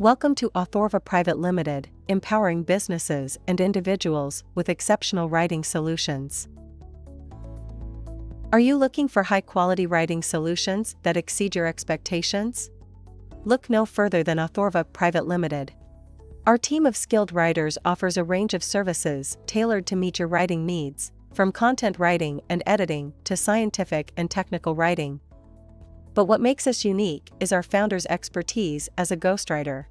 Welcome to Authorva Private Limited, empowering businesses and individuals with exceptional writing solutions. Are you looking for high quality writing solutions that exceed your expectations? Look no further than Authorva Private Limited. Our team of skilled writers offers a range of services tailored to meet your writing needs, from content writing and editing to scientific and technical writing. But what makes us unique is our founder's expertise as a ghostwriter.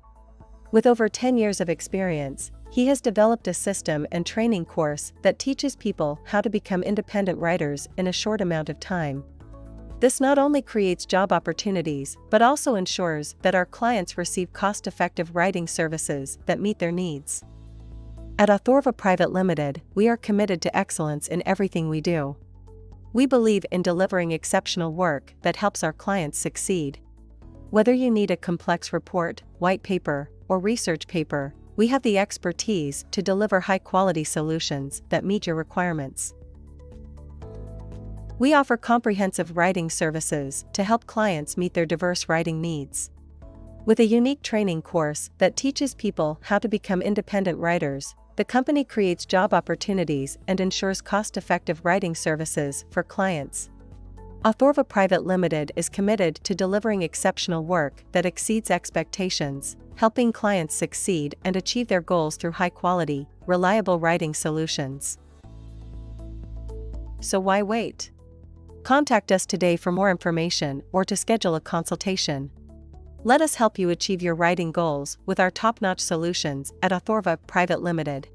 With over 10 years of experience, he has developed a system and training course that teaches people how to become independent writers in a short amount of time. This not only creates job opportunities but also ensures that our clients receive cost effective writing services that meet their needs. At Authorva Private Limited, we are committed to excellence in everything we do. We believe in delivering exceptional work that helps our clients succeed. Whether you need a complex report, white paper, or research paper, we have the expertise to deliver high quality solutions that meet your requirements. We offer comprehensive writing services to help clients meet their diverse writing needs. With a unique training course that teaches people how to become independent writers, the company creates job opportunities and ensures cost effective writing services for clients. Authorva Private Limited is committed to delivering exceptional work that exceeds expectations, helping clients succeed and achieve their goals through high quality, reliable writing solutions. So why wait? Contact us today for more information or to schedule a consultation. Let us help you achieve your writing goals with our top notch solutions at Authorva Private Limited.